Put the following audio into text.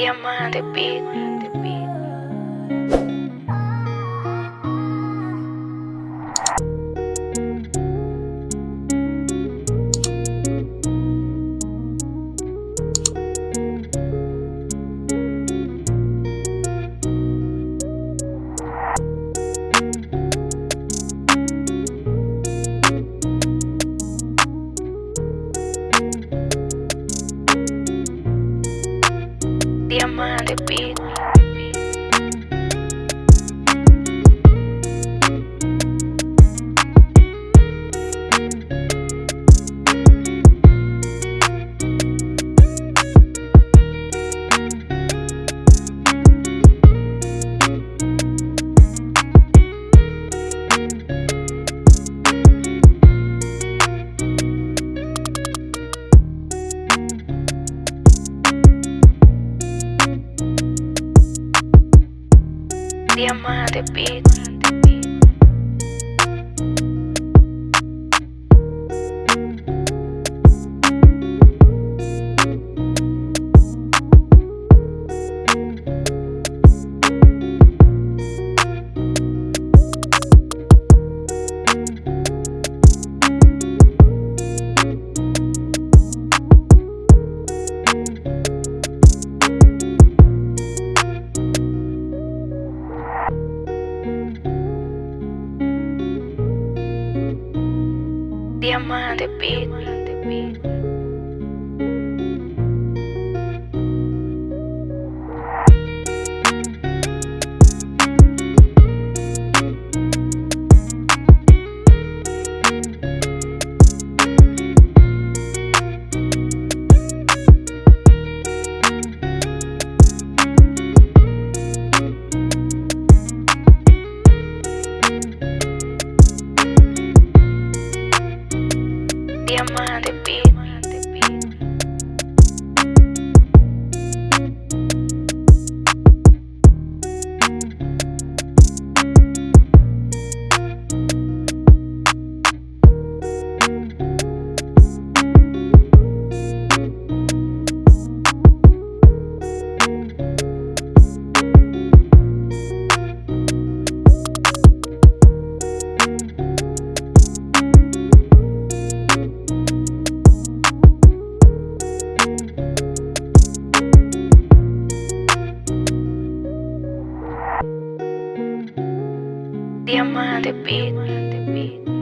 Diamante Beat. Diamante Beat. Diamante Beat. Diamante Beat. Diamante Beat. día. Diamante Beat.